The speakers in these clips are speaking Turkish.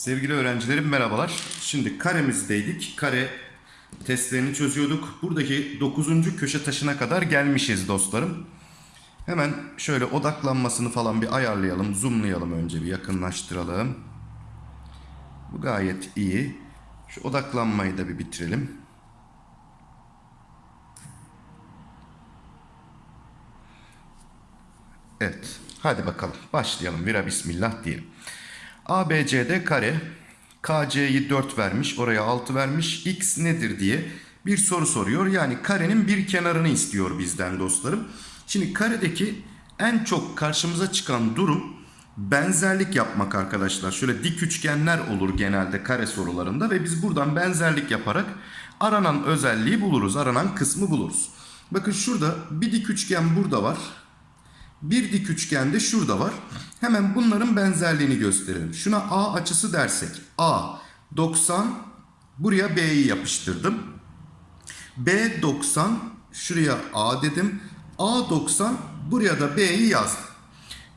Sevgili öğrencilerim merhabalar. Şimdi karemizdeydik. Kare testlerini çözüyorduk. Buradaki 9. köşe taşına kadar gelmişiz dostlarım. Hemen şöyle odaklanmasını falan bir ayarlayalım. Zoomlayalım önce bir yakınlaştıralım. Bu gayet iyi. Şu odaklanmayı da bir bitirelim. Evet. Hadi bakalım. Başlayalım. Vira bismillah diyelim. ABCD kare. KC'yi 4 vermiş. Oraya 6 vermiş. X nedir diye bir soru soruyor. Yani karenin bir kenarını istiyor bizden dostlarım. Şimdi karedeki en çok karşımıza çıkan durum benzerlik yapmak arkadaşlar. Şöyle dik üçgenler olur genelde kare sorularında ve biz buradan benzerlik yaparak aranan özelliği buluruz. Aranan kısmı buluruz. Bakın şurada bir dik üçgen burada var. Bir dik üçgen de şurada var. Hemen bunların benzerliğini gösterelim. Şuna A açısı dersek. A 90 buraya B'yi yapıştırdım. B 90 şuraya A dedim. A 90 buraya da B'yi yazdım.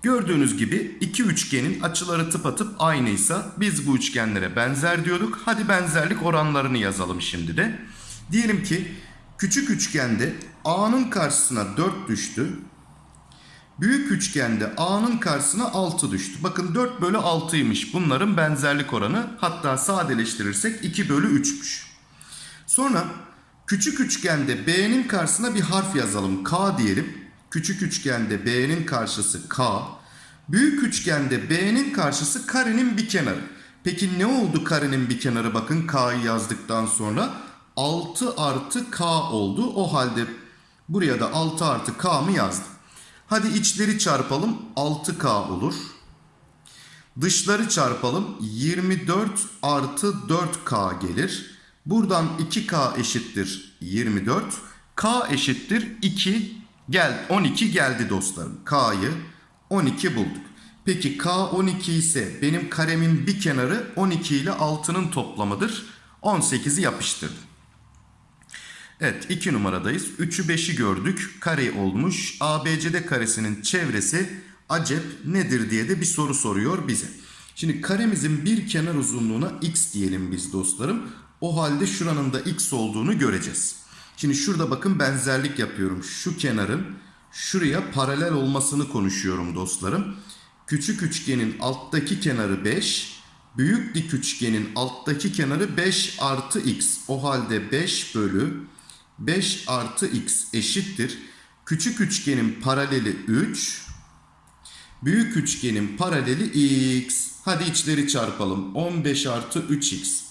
Gördüğünüz gibi iki üçgenin açıları tıpatıp aynıysa biz bu üçgenlere benzer diyorduk. Hadi benzerlik oranlarını yazalım şimdi de. Diyelim ki küçük üçgende A'nın karşısına 4 düştü. Büyük üçgende A'nın karşısına 6 düştü. Bakın 4 bölü 6'ymış bunların benzerlik oranı. Hatta sadeleştirirsek 2 bölü 3'müş. Sonra küçük üçgende B'nin karşısına bir harf yazalım. K diyelim. Küçük üçgende B'nin karşısı K. Büyük üçgende B'nin karşısı karenin bir kenarı. Peki ne oldu karenin bir kenarı? Bakın K'yı yazdıktan sonra 6 artı K oldu. O halde buraya da 6 artı K mı yazdım? Hadi içleri çarpalım 6K olur. Dışları çarpalım 24 artı 4K gelir. Buradan 2K eşittir 24. K eşittir 2 gel 12 geldi dostlarım. K'yı 12 bulduk. Peki K 12 ise benim karemin bir kenarı 12 ile 6'nın toplamıdır. 18'i yapıştırdım. Evet 2 numaradayız. 3'ü 5'i gördük. Kare olmuş. ABCD karesinin çevresi acep nedir diye de bir soru soruyor bize. Şimdi karemizin bir kenar uzunluğuna x diyelim biz dostlarım. O halde şuranın da x olduğunu göreceğiz. Şimdi şurada bakın benzerlik yapıyorum. Şu kenarın şuraya paralel olmasını konuşuyorum dostlarım. Küçük üçgenin alttaki kenarı 5. Büyük dik üçgenin alttaki kenarı 5 artı x. O halde 5 bölü 5 artı x eşittir. Küçük üçgenin paraleli 3. Büyük üçgenin paraleli x. Hadi içleri çarpalım. 15 artı 3x.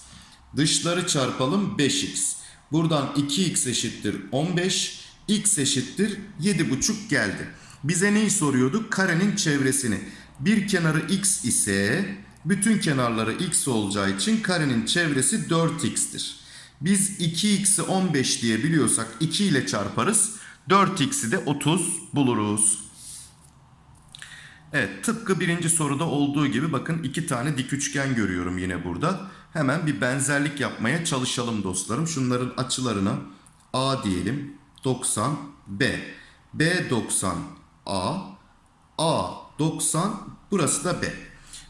Dışları çarpalım 5x. Buradan 2x eşittir 15. x eşittir 7,5 geldi. Bize neyi soruyorduk? Karenin çevresini. Bir kenarı x ise bütün kenarları x olacağı için karenin çevresi 4x'tir. Biz 2x'i 15 diye biliyorsak 2 ile çarparız. 4x'i de 30 buluruz. Evet tıpkı birinci soruda olduğu gibi bakın iki tane dik üçgen görüyorum yine burada. Hemen bir benzerlik yapmaya çalışalım dostlarım. Şunların açılarına A diyelim. 90 B. B 90 A. A 90 burası da B.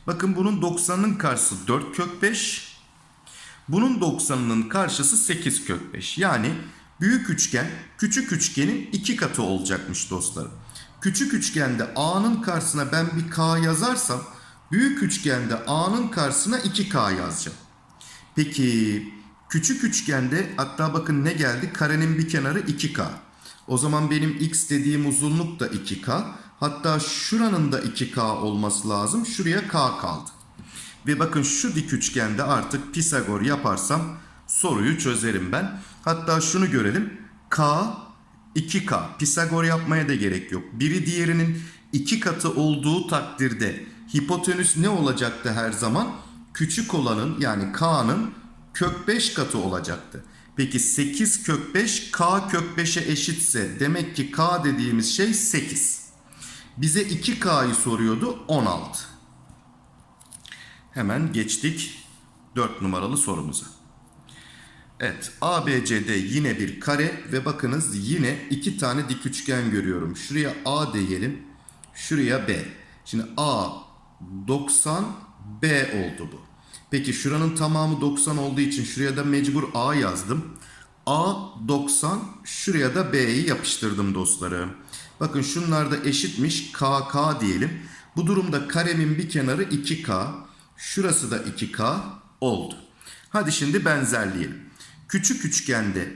Bakın bunun 90'ın karşısı 4 kök 5. Bunun 90'ının karşısı 8 kök 5. Yani büyük üçgen küçük üçgenin iki katı olacakmış dostlarım. Küçük üçgende A'nın karşısına ben bir K yazarsam büyük üçgende A'nın karşısına 2K yazacağım. Peki küçük üçgende hatta bakın ne geldi? Karenin bir kenarı 2K. O zaman benim x dediğim uzunluk da 2K. Hatta şuranın da 2K olması lazım. Şuraya K kaldı. Ve bakın şu dik üçgende artık Pisagor yaparsam soruyu çözerim ben. Hatta şunu görelim. K 2K. Pisagor yapmaya da gerek yok. Biri diğerinin iki katı olduğu takdirde hipotenüs ne olacaktı her zaman? Küçük olanın yani K'nın kök 5 katı olacaktı. Peki 8 kök 5 K kök 5'e eşitse demek ki K dediğimiz şey 8. Bize 2K'yı soruyordu 16. Hemen geçtik 4 numaralı sorumuza. Evet ABCD yine bir kare ve bakınız yine iki tane dik üçgen görüyorum. Şuraya A diyelim. Şuraya B. Şimdi A 90 B oldu bu. Peki şuranın tamamı 90 olduğu için şuraya da mecbur A yazdım. A 90 şuraya da B'yi yapıştırdım dostlarım. Bakın şunlar da eşitmiş KK diyelim. Bu durumda karemin bir kenarı 2K. Şurası da 2K oldu. Hadi şimdi benzerleyelim. Küçük üçgende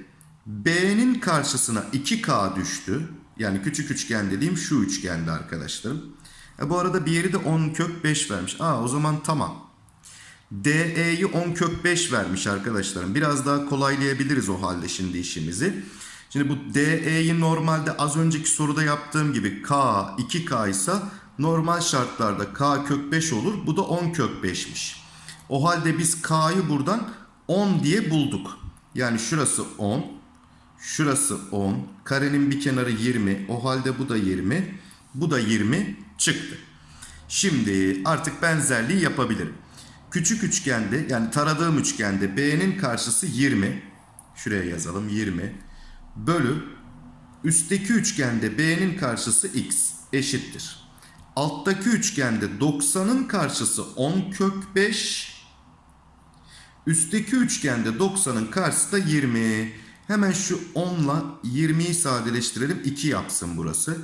B'nin karşısına 2K düştü. Yani küçük üçgen dediğim şu üçgende arkadaşlarım. E bu arada bir yeri de 10 kök 5 vermiş. Aa o zaman tamam. DE'yi 10 kök 5 vermiş arkadaşlarım. Biraz daha kolaylayabiliriz o halde şimdi işimizi. Şimdi bu DE'yi normalde az önceki soruda yaptığım gibi K 2K ise normal şartlarda K kök 5 olur. Bu da 10 kök 5'miş. O halde biz K'yı buradan 10 diye bulduk. Yani şurası 10. Şurası 10. Karenin bir kenarı 20. O halde bu da 20. Bu da 20 çıktı. Şimdi artık benzerliği yapabilirim. Küçük üçgende yani taradığım üçgende B'nin karşısı 20. Şuraya yazalım 20. Bölü üstteki üçgende B'nin karşısı X eşittir. Alttaki üçgende 90'ın karşısı 10 kök 5. Üstteki üçgende 90'ın karşısı da 20. Hemen şu 10 ile 20'yi sadeleştirelim. 2 yapsın burası.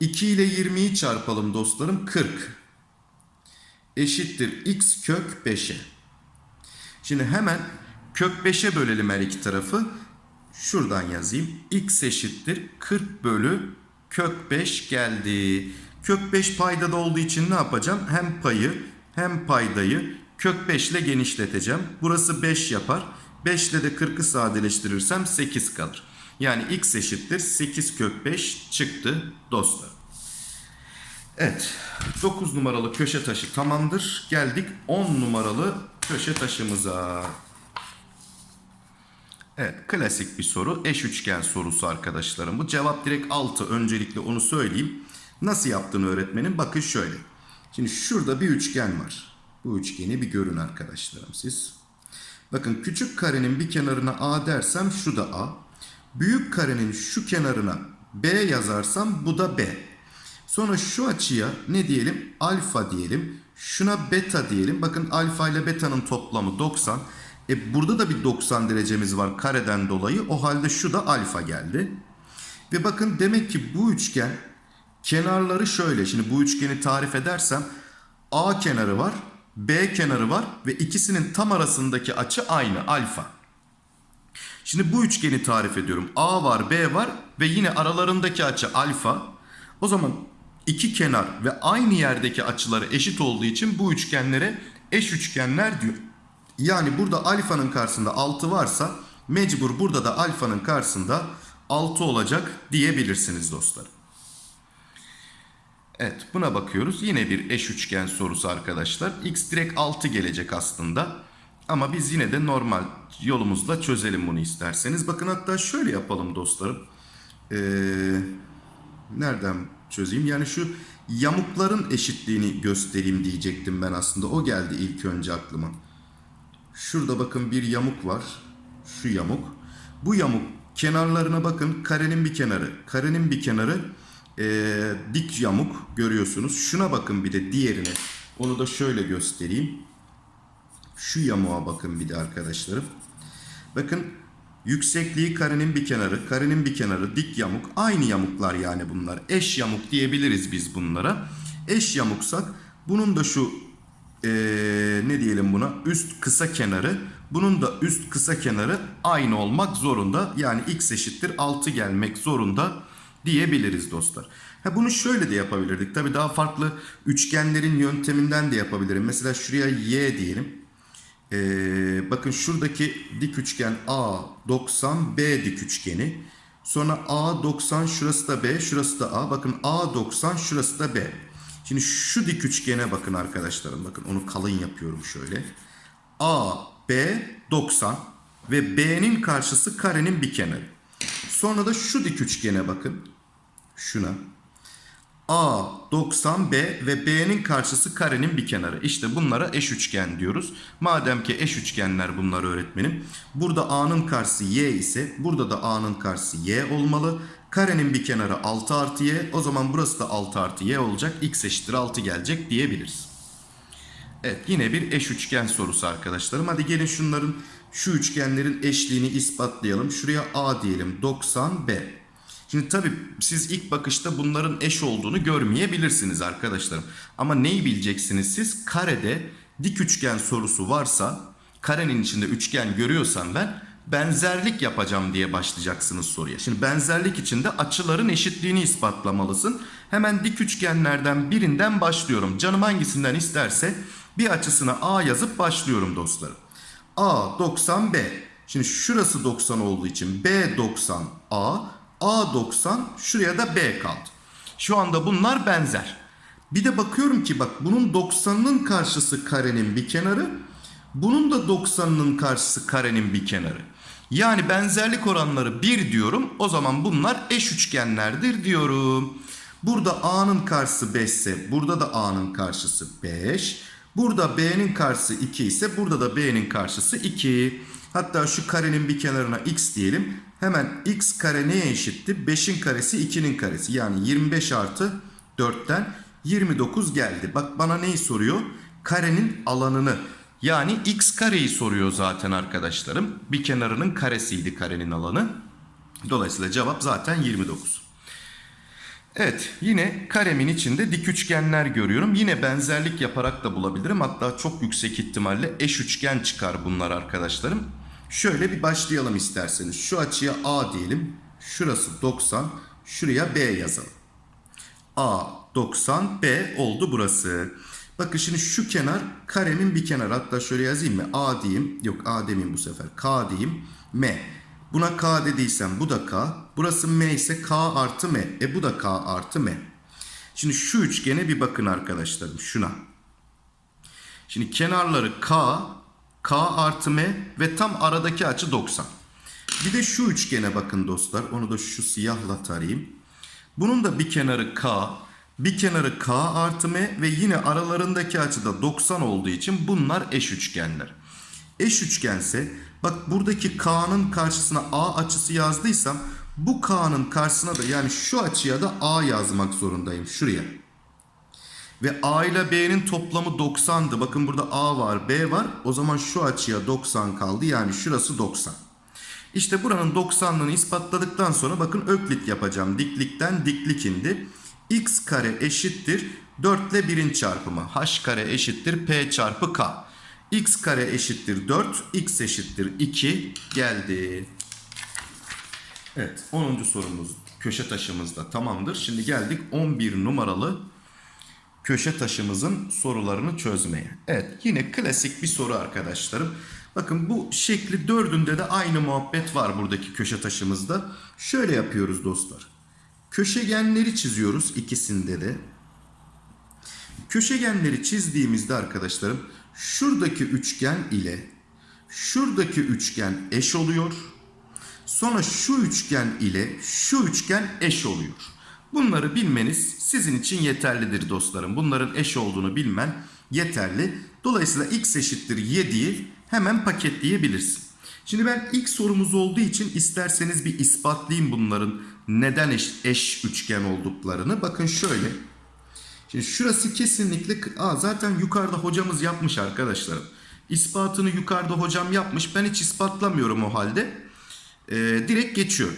2 ile 20'yi çarpalım dostlarım. 40 eşittir x kök 5'e. Şimdi hemen kök 5'e bölelim her iki tarafı. Şuradan yazayım. x eşittir 40 bölü kök 5 geldi. Kök 5 paydada olduğu için ne yapacağım? Hem payı hem paydayı kök 5 ile genişleteceğim. Burası 5 yapar. 5 ile de 40'ı sadeleştirirsem 8 kalır. Yani x eşittir 8 kök 5 çıktı dostlar. Evet 9 numaralı köşe taşı tamamdır. Geldik 10 numaralı köşe taşımıza. Evet klasik bir soru. Eş üçgen sorusu arkadaşlarım. Bu cevap direkt 6. Öncelikle onu söyleyeyim. Nasıl yaptığını öğretmenim bakın şöyle. Şimdi şurada bir üçgen var. Bu üçgeni bir görün arkadaşlarım siz. Bakın küçük karenin bir kenarına A dersem şu da A. Büyük karenin şu kenarına B yazarsam bu da B. Sonra şu açıya ne diyelim? Alfa diyelim. Şuna beta diyelim. Bakın alfa ile beta'nın toplamı 90. E burada da bir 90 derecemiz var kareden dolayı. O halde şu da alfa geldi. Ve bakın demek ki bu üçgen kenarları şöyle. Şimdi bu üçgeni tarif edersem A kenarı var, B kenarı var ve ikisinin tam arasındaki açı aynı alfa. Şimdi bu üçgeni tarif ediyorum. A var, B var ve yine aralarındaki açı alfa. O zaman iki kenar ve aynı yerdeki açıları eşit olduğu için bu üçgenlere eş üçgenler diyor. Yani burada alfanın karşısında 6 varsa mecbur burada da alfanın karşısında 6 olacak diyebilirsiniz dostlar. Evet buna bakıyoruz. Yine bir eş üçgen sorusu arkadaşlar. X direkt 6 gelecek aslında. Ama biz yine de normal yolumuzla çözelim bunu isterseniz. Bakın hatta şöyle yapalım dostlarım. Ee, nereden çözeyim? Yani şu yamukların eşitliğini göstereyim diyecektim ben aslında. O geldi ilk önce aklıma. Şurada bakın bir yamuk var. Şu yamuk. Bu yamuk kenarlarına bakın. Karenin bir kenarı. Karenin bir kenarı ee, dik yamuk görüyorsunuz. Şuna bakın bir de diğerine. Onu da şöyle göstereyim. Şu yamuğa bakın bir de arkadaşlarım. Bakın yüksekliği karenin bir kenarı, karenin bir kenarı, dik yamuk. Aynı yamuklar yani bunlar. Eş yamuk diyebiliriz biz bunlara. Eş yamuksak bunun da şu ee, ne diyelim buna üst kısa kenarı bunun da üst kısa kenarı aynı olmak zorunda. Yani x eşittir 6 gelmek zorunda diyebiliriz dostlar. Ha bunu şöyle de yapabilirdik. Tabi daha farklı üçgenlerin yönteminden de yapabilirim. Mesela şuraya y diyelim. Ee, bakın şuradaki dik üçgen A 90 B dik üçgeni. Sonra A 90 şurası da B şurası da A. Bakın A 90 şurası da B. Şimdi şu dik üçgene bakın arkadaşlarım. Bakın onu kalın yapıyorum şöyle. A B 90 ve B'nin karşısı karenin bir kenarı. Sonra da şu dik üçgene bakın. Şuna. A 90 B ve B'nin karşısı karenin bir kenarı. İşte bunlara eş üçgen diyoruz. Madem ki eş üçgenler bunlar öğretmenim. Burada A'nın karşısı Y ise burada da A'nın karşısı Y olmalı. Karenin bir kenarı 6 artı Y. O zaman burası da 6 artı Y olacak. X eşittir 6 gelecek diyebiliriz. Evet yine bir eş üçgen sorusu arkadaşlarım. Hadi gelin şunların şu üçgenlerin eşliğini ispatlayalım. Şuraya A diyelim 90 B. Şimdi tabii siz ilk bakışta bunların eş olduğunu görmeyebilirsiniz arkadaşlarım. Ama neyi bileceksiniz siz? Karede dik üçgen sorusu varsa karenin içinde üçgen görüyorsam ben benzerlik yapacağım diye başlayacaksınız soruya. Şimdi benzerlik içinde açıların eşitliğini ispatlamalısın. Hemen dik üçgenlerden birinden başlıyorum. Canım hangisinden isterse bir açısına A yazıp başlıyorum dostlarım. A 90 B. Şimdi şurası 90 olduğu için B 90 A. A 90 şuraya da B kaldı. Şu anda bunlar benzer. Bir de bakıyorum ki bak bunun 90'ının karşısı karenin bir kenarı. Bunun da 90'ının karşısı karenin bir kenarı. Yani benzerlik oranları 1 diyorum. O zaman bunlar eş üçgenlerdir diyorum. Burada A'nın karşısı 5 ise burada da A'nın karşısı 5. Burada B'nin karşısı 2 ise burada da B'nin karşısı 2. Hatta şu karenin bir kenarına x diyelim. Hemen x kare neye eşitti? 5'in karesi 2'nin karesi. Yani 25 artı 4'ten 29 geldi. Bak bana neyi soruyor? Karenin alanını. Yani x kareyi soruyor zaten arkadaşlarım. Bir kenarının karesiydi karenin alanı. Dolayısıyla cevap zaten 29. Evet yine karemin içinde dik üçgenler görüyorum. Yine benzerlik yaparak da bulabilirim. Hatta çok yüksek ihtimalle eş üçgen çıkar bunlar arkadaşlarım. Şöyle bir başlayalım isterseniz. Şu açıya A diyelim. Şurası 90. Şuraya B yazalım. A 90 B oldu burası. Bakın şimdi şu kenar karemin bir kenarı. Hatta şöyle yazayım mı? A diyeyim. Yok A demeyeyim bu sefer. K diyeyim. M. Buna K dediysem bu da K. Burası M ise K artı M. E bu da K artı M. Şimdi şu üçgene bir bakın arkadaşlarım. Şuna. Şimdi kenarları K, K artı M ve tam aradaki açı 90. Bir de şu üçgene bakın dostlar. Onu da şu siyahla tarayayım. Bunun da bir kenarı K, bir kenarı K artı M ve yine aralarındaki açı da 90 olduğu için bunlar eş üçgenler. Eş üçgense bak buradaki K'nın karşısına A açısı yazdıysam bu K'nın karşısına da yani şu açıya da A yazmak zorundayım şuraya. Ve A ile B'nin toplamı 90'dı. Bakın burada A var B var. O zaman şu açıya 90 kaldı. Yani şurası 90. İşte buranın 90'lığını ispatladıktan sonra bakın öklit yapacağım. Diklikten diklik indi. X kare eşittir 4 ile 1'in çarpımı. H kare eşittir P çarpı K. X kare eşittir 4. X eşittir 2 geldi. Evet 10. sorumuz köşe taşımızda tamamdır. Şimdi geldik 11 numaralı köşe taşımızın sorularını çözmeye. Evet yine klasik bir soru arkadaşlarım. Bakın bu şekli dördünde de aynı muhabbet var buradaki köşe taşımızda. Şöyle yapıyoruz dostlar. Köşegenleri çiziyoruz ikisinde de. Köşegenleri çizdiğimizde arkadaşlarım şuradaki üçgen ile şuradaki üçgen eş oluyor. Sonra şu üçgen ile şu üçgen eş oluyor. Bunları bilmeniz sizin için yeterlidir dostlarım. Bunların eş olduğunu bilmen yeterli. Dolayısıyla x eşittir 7'yi hemen paketleyebilirsin. Şimdi ben ilk sorumuz olduğu için isterseniz bir ispatlayayım bunların neden eş, eş üçgen olduklarını. Bakın şöyle. Şimdi şurası kesinlikle Aa, zaten yukarıda hocamız yapmış arkadaşlarım. İspatını yukarıda hocam yapmış. Ben hiç ispatlamıyorum o halde. Ee, direkt geçiyorum.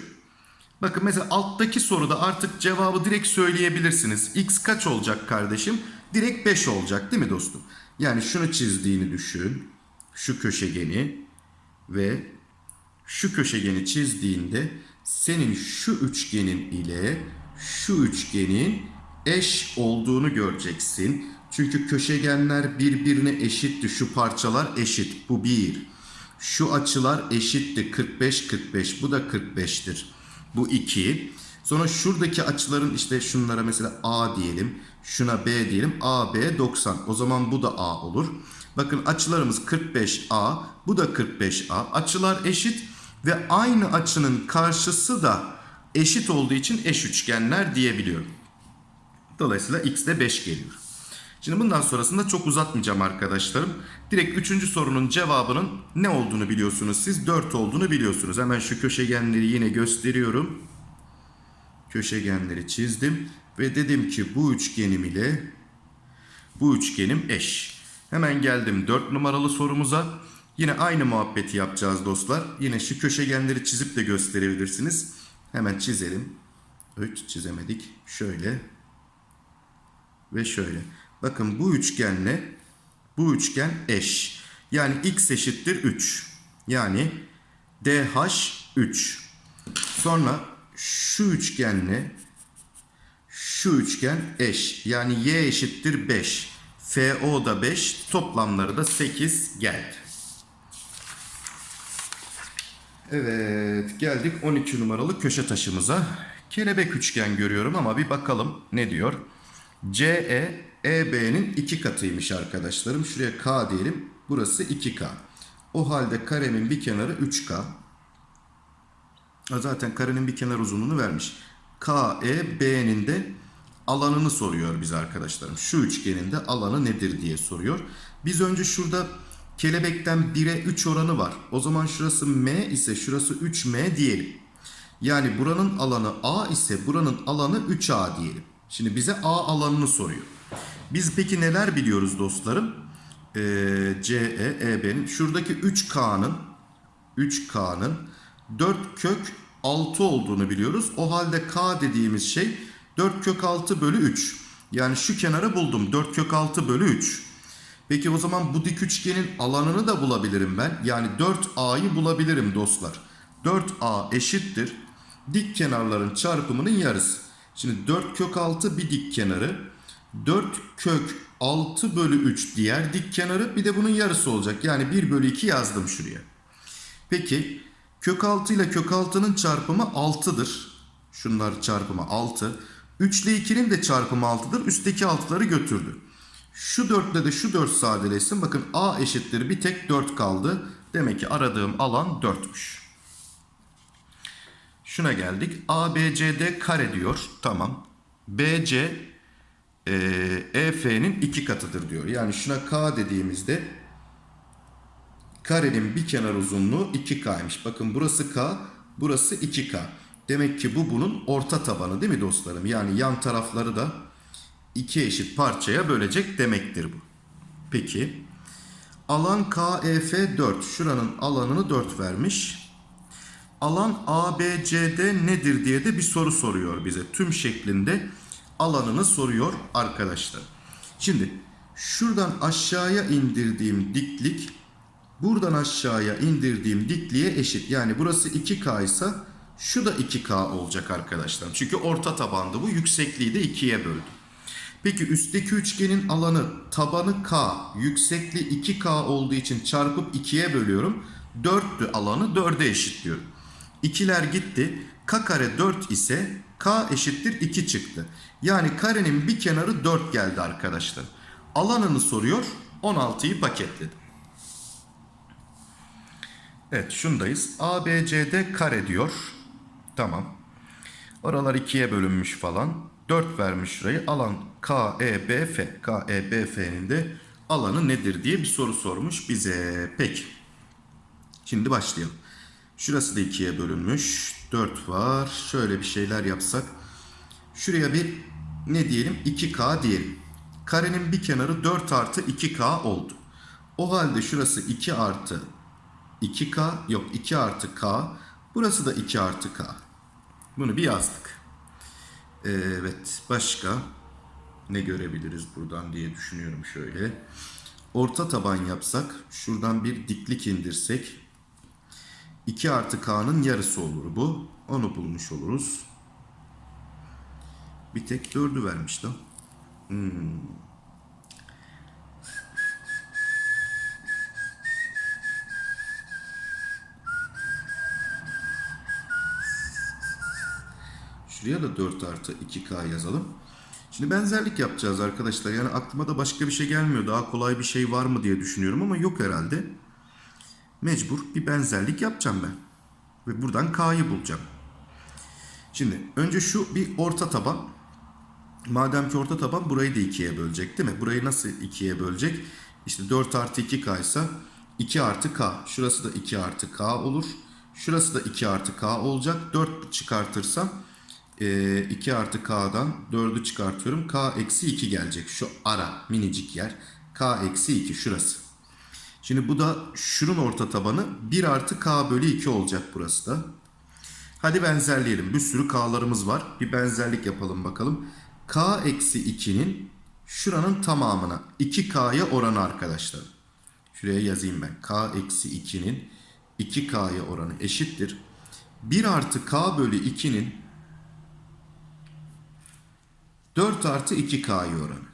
Bakın mesela alttaki soruda artık cevabı direkt söyleyebilirsiniz. X kaç olacak kardeşim? Direkt 5 olacak değil mi dostum? Yani şunu çizdiğini düşün. Şu köşegeni ve şu köşegeni çizdiğinde senin şu üçgenin ile şu üçgenin eş olduğunu göreceksin. Çünkü köşegenler birbirine eşitti. Şu parçalar eşit. Bu bir. Şu açılar eşitti. 45 45. Bu da 45'tir. Bu 2. Sonra şuradaki açıların işte şunlara mesela A diyelim. Şuna B diyelim. A, B 90. O zaman bu da A olur. Bakın açılarımız 45A. Bu da 45A. Açılar eşit ve aynı açının karşısı da eşit olduğu için eş üçgenler diyebiliyorum. Dolayısıyla x de 5 geliyor. Şimdi bundan sonrasında çok uzatmayacağım arkadaşlarım. Direkt 3. sorunun cevabının ne olduğunu biliyorsunuz siz. 4 olduğunu biliyorsunuz. Hemen şu köşegenleri yine gösteriyorum. Köşegenleri çizdim. Ve dedim ki bu üçgenim ile bu üçgenim eş. Hemen geldim 4 numaralı sorumuza. Yine aynı muhabbeti yapacağız dostlar. Yine şu köşegenleri çizip de gösterebilirsiniz. Hemen çizelim. 3 çizemedik. Şöyle ve şöyle. Bakın bu üçgenle bu üçgen eş. Yani x eşittir 3. Yani DH 3. Sonra şu üçgenle şu üçgen eş. Yani y eşittir 5. FO da 5. Toplamları da 8 geldi. Evet geldik 12 numaralı köşe taşımıza. Kelebek üçgen görüyorum ama bir bakalım ne diyor. CE EB'nin iki katıymış arkadaşlarım. Şuraya K diyelim. Burası 2K. O halde karemin bir kenarı 3K. Ha, Zaten karenin bir kenar uzunluğunu vermiş. KE B'nin de alanını soruyor bize arkadaşlarım. Şu üçgenin de alanı nedir diye soruyor. Biz önce şurada kelebekten 1'e 3 oranı var. O zaman şurası M ise şurası 3M diyelim. Yani buranın alanı A ise buranın alanı 3A diyelim. Şimdi bize A alanını soruyor. Biz peki neler biliyoruz dostlarım? Ee, CE, EB'nin şuradaki 3K'nın 3K'nın 4 kök 6 olduğunu biliyoruz. O halde K dediğimiz şey 4 kök 6 bölü 3. Yani şu kenarı buldum. 4 kök 6 bölü 3. Peki o zaman bu dik üçgenin alanını da bulabilirim ben. Yani 4A'yı bulabilirim dostlar. 4A eşittir. Dik kenarların çarpımının yarısı. Şimdi 4 kök 6 bir dik kenarı. 4 kök 6 bölü 3 diğer dik kenarı. Bir de bunun yarısı olacak. Yani 1 bölü 2 yazdım şuraya. Peki kök 6 ile kök 6'nın çarpımı 6'dır. Şunlar çarpımı 6. 3 ile 2'nin de çarpımı 6'dır. Üstteki 6'ları götürdü. Şu 4 ile de şu 4 sadeleşsin. Bakın A eşittir bir tek 4 kaldı. Demek ki aradığım alan 4'müş. Şuna geldik. ABCD kare diyor. Tamam. BC e, EF'nin iki katıdır diyor. Yani şuna K dediğimizde karenin bir kenar uzunluğu 2K'ymış. Bakın burası K, burası 2K. Demek ki bu bunun orta tabanı değil mi dostlarım? Yani yan tarafları da iki eşit parçaya bölecek demektir bu. Peki. Alan KEF 4. Şuranın alanını 4 vermiş. Alan ABCD nedir diye de bir soru soruyor bize. Tüm şeklinde alanını soruyor arkadaşlar. Şimdi şuradan aşağıya indirdiğim diklik buradan aşağıya indirdiğim dikliğe eşit. Yani burası 2K ise şu da 2K olacak arkadaşlar. Çünkü orta tabandı bu. Yüksekliği de 2'ye böldüm. Peki üstteki üçgenin alanı tabanı K, yüksekliği 2K olduğu için çarpıp 2'ye bölüyorum. 4'tü alanı 4'e eşitliyorum. İkiler gitti. K kare 4 ise K eşittir 2 çıktı. Yani karenin bir kenarı 4 geldi arkadaşlar. Alanını soruyor. 16'yı paketledim. Evet şundayız. ABCD kare diyor. Tamam. Oralar ikiye bölünmüş falan. 4 vermiş şurayı. Alan KEBF. KEBF'nin de alanı nedir diye bir soru sormuş bize. Peki. Şimdi başlayalım. Şurası da ikiye bölünmüş. 4 var. Şöyle bir şeyler yapsak. Şuraya bir ne diyelim? 2K diyelim. Karenin bir kenarı 4 artı 2K oldu. O halde şurası 2 artı 2K yok 2 artı K. Burası da 2 artı K. Bunu bir yazdık. Evet başka ne görebiliriz buradan diye düşünüyorum şöyle. Orta taban yapsak şuradan bir diklik indirsek 2 artı K'nın yarısı olur bu. Onu bulmuş oluruz. Bir tek 4'ü vermiş. Hmm. Şuraya da 4 artı 2K yazalım. Şimdi benzerlik yapacağız arkadaşlar. Yani aklıma da başka bir şey gelmiyor. Daha kolay bir şey var mı diye düşünüyorum ama yok herhalde. Mecbur bir benzerlik yapacağım ben. Ve buradan K'yı bulacağım. Şimdi önce şu bir orta taban. Madem ki orta taban burayı da ikiye bölecek değil mi? Burayı nasıl ikiye bölecek? İşte 4 artı 2K ise 2 artı K. Şurası da 2 artı K olur. Şurası da 2 artı K olacak. 4 çıkartırsam e, 2 artı K'dan 4'ü çıkartıyorum. K eksi 2 gelecek. Şu ara minicik yer. K eksi 2 şurası. Şimdi bu da şunun orta tabanı 1 artı K bölü 2 olacak burası da. Hadi benzerleyelim. Bir sürü K'larımız var. Bir benzerlik yapalım bakalım. K eksi 2'nin şuranın tamamına 2K'ya oranı arkadaşlar. Şuraya yazayım ben. K eksi 2'nin 2K'ya oranı eşittir. 1 artı K bölü 2'nin 4 artı 2K'ya oranı.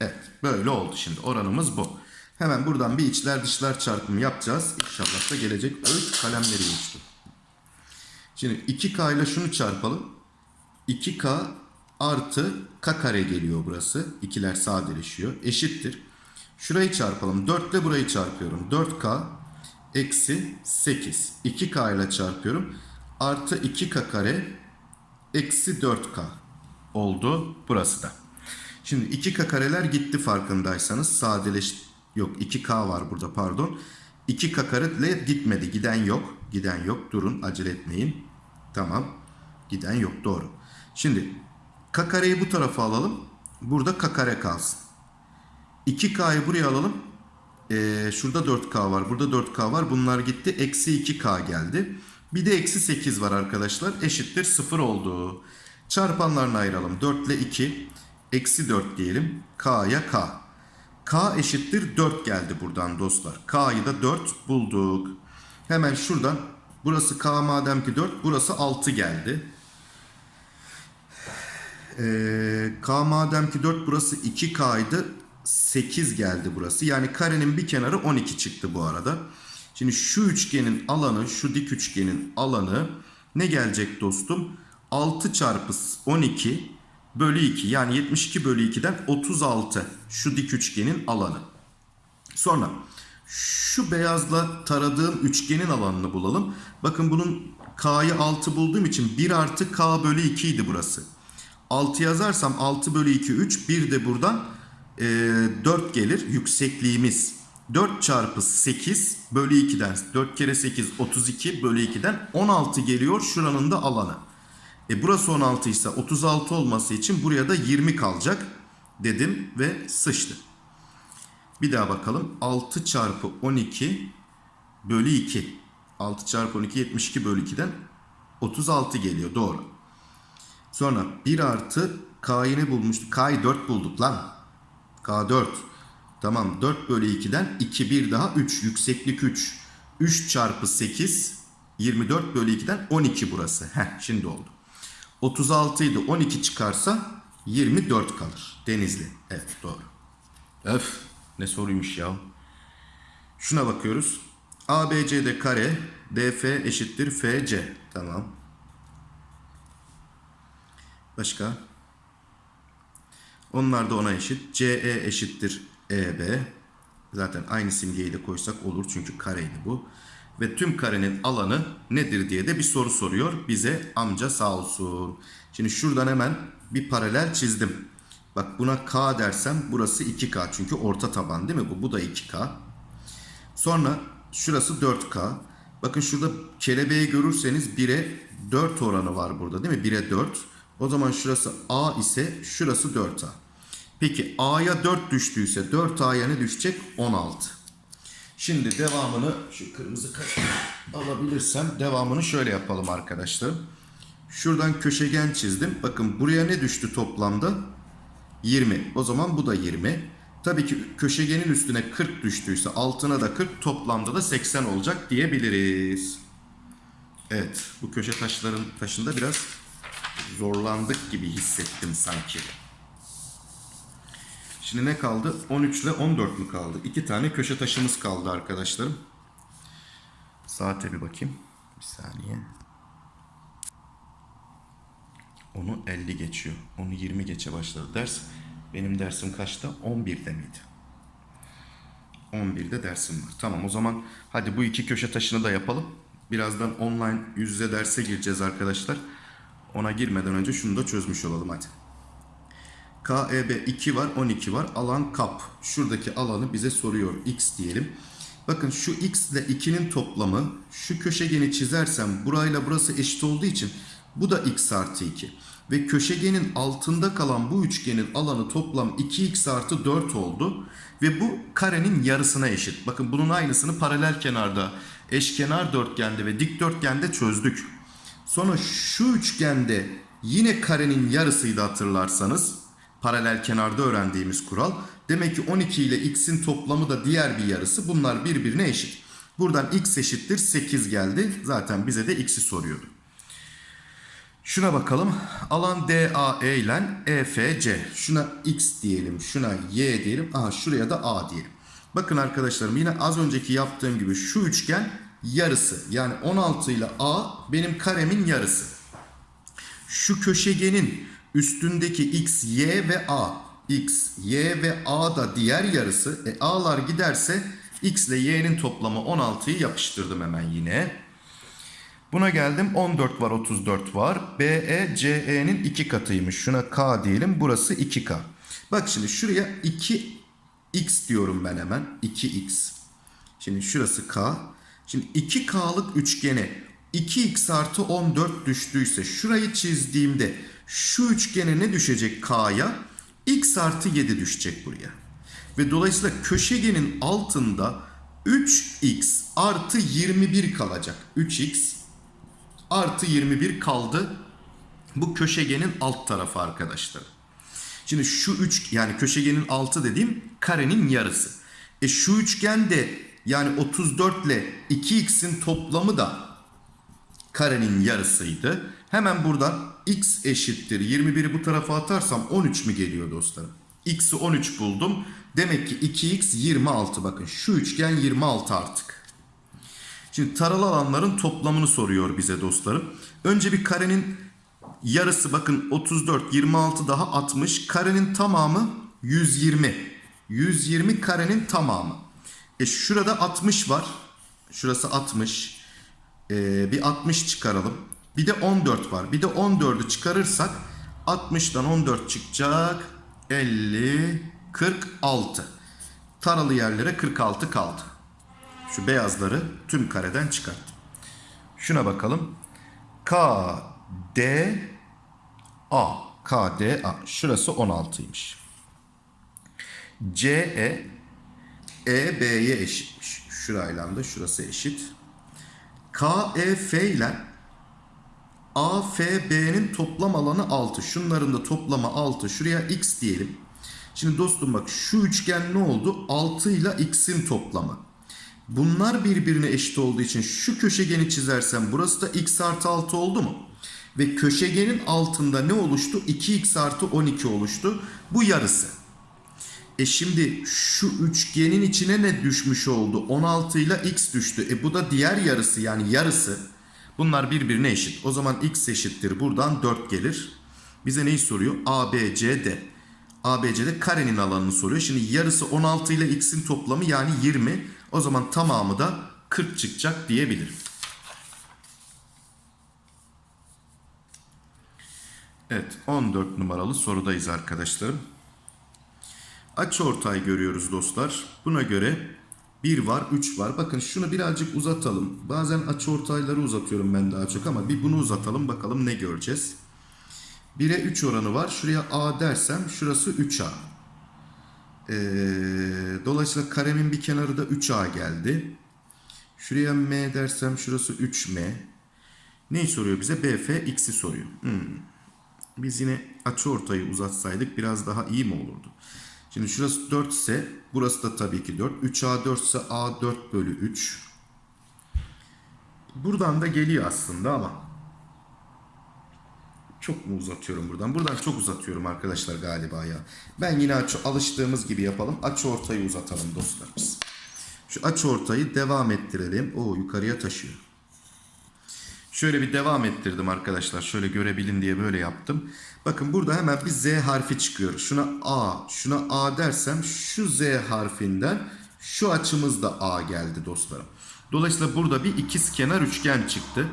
Evet böyle oldu şimdi. Oranımız bu. Hemen buradan bir içler dışlar çarpımı yapacağız. İnşallah da gelecek. Öğüt kalemleri uçtu. Şimdi 2K ile şunu çarpalım. 2K artı K kare geliyor burası. İkiler sadeleşiyor. Eşittir. Şurayı çarpalım. 4 ile burayı çarpıyorum. 4K eksi 8. 2K ile çarpıyorum. Artı 2K kare eksi 4K oldu burası da. Şimdi 2K kareler gitti farkındaysanız. Sadeleş yok 2K var burada pardon. 2K kare gitmedi. Giden yok. Giden yok. Durun acele etmeyin. Tamam. Giden yok doğru. Şimdi K kareyi bu tarafa alalım. Burada K kare kalsın. 2K'yı buraya alalım. Ee, şurada 4K var. Burada 4K var. Bunlar gitti. Eksi 2K geldi. Bir de eksi 8 var arkadaşlar. Eşittir 0 oldu. Çarpanlarını ayıralım. 4 ile 2. Eksi 4 diyelim. K'ya K. K eşittir 4 geldi buradan dostlar. K'yı da 4 bulduk. Hemen şuradan. Burası K madem ki 4. Burası 6 geldi. Ee, K madem ki 4 burası 2K'ydı. 8 geldi burası. Yani karenin bir kenarı 12 çıktı bu arada. Şimdi şu üçgenin alanı, şu dik üçgenin alanı ne gelecek dostum? 6 çarpı 12 bölü 2 yani 72 bölü 2'den 36 şu dik üçgenin alanı. Sonra şu beyazla taradığım üçgenin alanını bulalım. Bakın bunun K'yı 6 bulduğum için 1 artı K bölü 2 idi burası. 6 yazarsam 6 bölü 2 3 bir de buradan e, 4 gelir yüksekliğimiz. 4 çarpı 8 bölü 2'den 4 kere 8 32 bölü 2'den 16 geliyor şuranın da alanı. E burası 16 ise 36 olması için buraya da 20 kalacak dedim ve sıçtı. Bir daha bakalım. 6 çarpı 12 bölü 2. 6 çarpı 12 72 bölü 2'den 36 geliyor doğru. Sonra 1 artı K'yı ne bulmuştuk? K'yı 4 bulduk lan. K 4. Tamam 4 bölü 2'den 2 bir daha 3 yükseklik 3. 3 çarpı 8 24 bölü 2'den 12 burası. Heh şimdi oldu. 36 idi 12 çıkarsa 24 kalır. Denizli. Evet doğru. Öf ne soruymuş ya. Şuna bakıyoruz. ABCD kare DF eşittir FC. Tamam. Başka? Onlar da ona eşit. CE eşittir EB. Zaten aynı simgeyi de koysak olur çünkü kareydi bu. Ve tüm karenin alanı nedir diye de bir soru soruyor bize amca sağ olsun. Şimdi şuradan hemen bir paralel çizdim. Bak buna K dersem burası 2K çünkü orta taban değil mi bu? Bu da 2K. Sonra şurası 4K. Bakın şurada kelebeği görürseniz 1'e 4 oranı var burada değil mi? 1'e 4. O zaman şurası A ise şurası 4A. Peki A'ya 4 düştüyse 4A'ya ne düşecek? 16. Şimdi devamını şu kırmızı alabilirsem devamını şöyle yapalım arkadaşlar. Şuradan köşegen çizdim. Bakın buraya ne düştü toplamda? 20. O zaman bu da 20. Tabii ki köşegenin üstüne 40 düştüyse altına da 40 toplamda da 80 olacak diyebiliriz. Evet bu köşe taşların taşında biraz zorlandık gibi hissettim sanki. Şimdi ne kaldı? 13 ile 14 mü kaldı? İki tane köşe taşımız kaldı arkadaşlarım. Saate bir bakayım. Bir saniye. Onu 50 geçiyor. Onu 20 geçe başladı ders. Benim dersim kaçta? 11'de miydi? 11'de dersim var. Tamam o zaman hadi bu iki köşe taşını da yapalım. Birazdan online yüz yüze derse gireceğiz arkadaşlar. Ona girmeden önce şunu da çözmüş olalım hadi. KEB 2 var 12 var. Alan kap. Şuradaki alanı bize soruyor. X diyelim. Bakın şu x ile 2'nin toplamı şu köşegeni çizersem burayla burası eşit olduğu için bu da x artı 2. Ve köşegenin altında kalan bu üçgenin alanı toplam 2x artı 4 oldu. Ve bu karenin yarısına eşit. Bakın bunun aynısını paralel kenarda, eşkenar dörtgende ve dikdörtgende çözdük. Sonra şu üçgende yine karenin yarısıydı hatırlarsanız. Paralel kenarda öğrendiğimiz kural. Demek ki 12 ile x'in toplamı da diğer bir yarısı. Bunlar birbirine eşit. Buradan x eşittir 8 geldi. Zaten bize de x'i soruyordu. Şuna bakalım. Alan DAE ile EFC. Şuna x diyelim. Şuna y diyelim. Aha şuraya da a diyelim. Bakın arkadaşlarım yine az önceki yaptığım gibi şu üçgen yarısı. Yani 16 ile a benim karemin yarısı. Şu köşegenin üstündeki x, y ve a. x, y ve a da diğer yarısı. E a'lar giderse x ile y'nin toplamı 16'yı yapıştırdım hemen yine. Buna geldim 14 var 34 var. BE CE'nin 2 katıymış. Şuna K diyelim. Burası 2K. Bak şimdi şuraya 2X diyorum ben hemen. 2X. Şimdi şurası K. Şimdi 2K'lık üçgene 2X artı 14 düştüyse şurayı çizdiğimde şu üçgene ne düşecek K'ya? X artı 7 düşecek buraya. Ve dolayısıyla köşegenin altında 3x artı 21 kalacak. 3x artı 21 kaldı. Bu köşegenin alt tarafı arkadaşlar. Şimdi şu üç yani köşegenin altı dediğim karenin yarısı. E şu üçgen de yani 34 ile 2x'in toplamı da karenin yarısıydı. Hemen buradan x eşittir 21'i bu tarafa atarsam 13 mü geliyor dostlarım? x'i 13 buldum. Demek ki 2x 26 bakın şu üçgen 26 artık. Şimdi taralı alanların toplamını soruyor bize dostlarım. Önce bir karenin yarısı bakın 34, 26 daha 60. Karenin tamamı 120. 120 karenin tamamı. E şurada 60 var. Şurası 60. Ee, bir 60 çıkaralım. Bir de 14 var. Bir de 14'ü çıkarırsak 60'dan 14 çıkacak. 50, 46. Taralı yerlere 46 kaldı. Şu beyazları tüm kareden çıkarttım. Şuna bakalım. K, D, A. K, D, A. Şurası 16'ymış. C, E, E, B'ye eşitmiş. Şurayla da şurası eşit. K, E, F ile A, F, B'nin toplam alanı 6. Şunların da toplamı 6. Şuraya X diyelim. Şimdi dostum bak şu üçgen ne oldu? 6 ile X'in toplamı. Bunlar birbirine eşit olduğu için şu köşegeni çizersem burası da x artı 6 oldu mu? Ve köşegenin altında ne oluştu? 2x artı 12 oluştu. Bu yarısı. E şimdi şu üçgenin içine ne düşmüş oldu? 16 ile x düştü. E bu da diğer yarısı yani yarısı. Bunlar birbirine eşit. O zaman x eşittir. Buradan 4 gelir. Bize neyi soruyor? A, B, C, D. A, B, C'de karenin alanını soruyor. Şimdi yarısı 16 ile x'in toplamı yani 20. O zaman tamamı da 40 çıkacak diyebilirim. Evet 14 numaralı sorudayız arkadaşlarım. Açı ortay görüyoruz dostlar. Buna göre 1 var 3 var. Bakın şunu birazcık uzatalım. Bazen açı ortayları uzatıyorum ben daha çok ama bir bunu uzatalım bakalım ne göreceğiz. 1'e 3 oranı var. Şuraya A dersem şurası 3A. Ee, dolayısıyla karemin bir kenarı da 3A geldi. Şuraya M dersem şurası 3M. Neyi soruyor bize? BF x'i soruyor. Hmm. Biz yine açı ortayı uzatsaydık biraz daha iyi mi olurdu? Şimdi şurası 4 ise burası da tabii ki 4. 3A 4 ise A 4 bölü 3. Buradan da geliyor aslında ama çok mu uzatıyorum buradan? Buradan çok uzatıyorum arkadaşlar galiba ya. Ben yine açı, alıştığımız gibi yapalım. Açı ortayı uzatalım dostlarımız. Şu açı ortayı devam ettirelim. O yukarıya taşıyor. Şöyle bir devam ettirdim arkadaşlar. Şöyle görebilin diye böyle yaptım. Bakın burada hemen bir Z harfi çıkıyor. Şuna A, şuna A dersem şu Z harfinden şu açımız da A geldi dostlarım. Dolayısıyla burada bir ikiz kenar üçgen çıktı.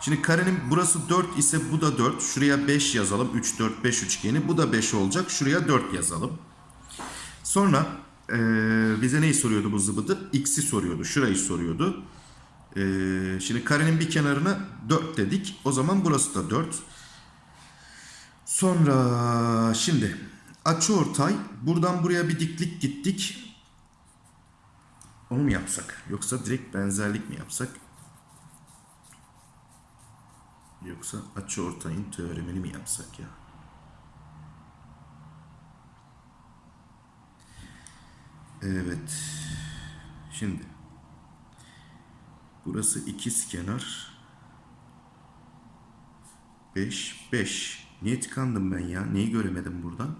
Şimdi karenin burası 4 ise bu da 4. Şuraya 5 yazalım. 3, 4, 5 üçgeni. Bu da 5 olacak. Şuraya 4 yazalım. Sonra eee, bize neyi soruyordu bu zıbıdı? X'i soruyordu. Şurayı soruyordu. Eee, şimdi karenin bir kenarına 4 dedik. O zaman burası da 4. Sonra şimdi açıortay buradan buraya bir diklik gittik. Onu mu yapsak? Yoksa direkt benzerlik mi yapsak? Yoksa açıortayın teoremini mi yapsak ya? Evet. Şimdi burası ikiz kenar 5 5. Niye tıkandım ben ya? Neyi göremedim buradan?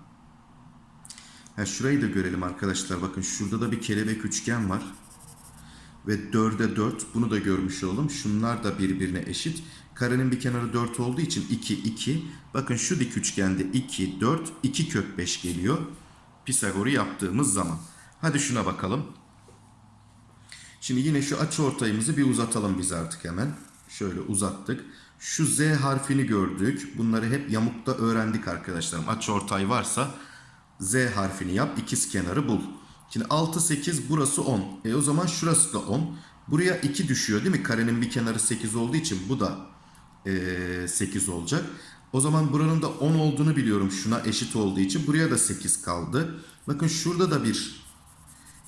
Ha şurayı da görelim arkadaşlar. Bakın şurada da bir kelebek üçgen var. Ve 4'e 4. Bunu da görmüş olalım. Şunlar da birbirine eşit. Karenin bir kenarı 4 olduğu için 2 2. Bakın şu dik üçgende 2 4 2 kök 5 geliyor. Pisagor'u yaptığımız zaman. Hadi şuna bakalım. Şimdi yine şu açı ortayımızı bir uzatalım biz artık hemen. Şöyle uzattık. Şu Z harfini gördük. Bunları hep yamukta öğrendik arkadaşlarım. Açı ortay varsa Z harfini yap. ikiz kenarı bul. Şimdi 6 8 burası 10. E o zaman şurası da 10. Buraya 2 düşüyor değil mi? Karenin bir kenarı 8 olduğu için bu da e, 8 olacak. O zaman buranın da 10 olduğunu biliyorum. Şuna eşit olduğu için. Buraya da 8 kaldı. Bakın şurada da bir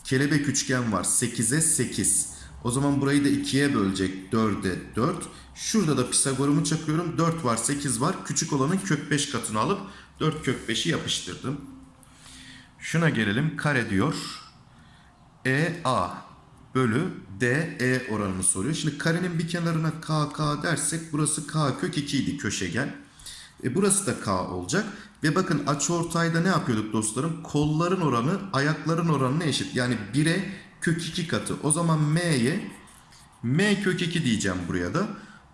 kelebek üçgen var. 8'e 8. O zaman burayı da 2'ye bölecek. 4'e 4. Şurada da Pisagor'umu çakıyorum. 4 var 8 var. Küçük olanın kök 5 katını alıp 4 kök 5'i yapıştırdım. Şuna gelelim. Kare diyor. EA bölü DE oranını soruyor. Şimdi karenin bir kenarına KK dersek burası K kök 2 idi köşegen. E burası da K olacak. Ve bakın açıortayda ne yapıyorduk dostlarım? Kolların oranı ayakların oranına eşit. Yani 1'e kök 2 katı. O zaman M'ye M kök 2 diyeceğim buraya da.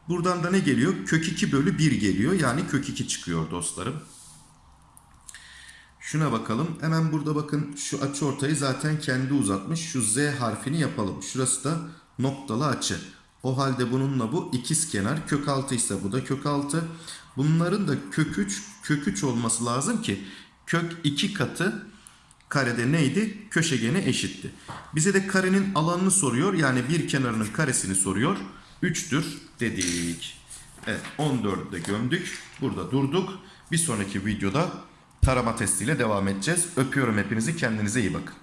Buradan da ne geliyor? Kök 2 bölü 1 geliyor. Yani kök 2 çıkıyor dostlarım. Şuna bakalım. Hemen burada bakın şu açı ortayı zaten kendi uzatmış. Şu Z harfini yapalım. Şurası da noktalı açı. O halde bununla bu ikiz kenar. Kök 6 ise bu da kök 6. Bunların da kök 3, kök 3 olması lazım ki kök 2 katı karede neydi? Köşegene eşitti. Bize de karenin alanını soruyor. Yani bir kenarının karesini soruyor. 3'tür dedik. Evet 14'ü de gömdük. Burada durduk. Bir sonraki videoda tarama testiyle devam edeceğiz. Öpüyorum hepinizi. Kendinize iyi bakın.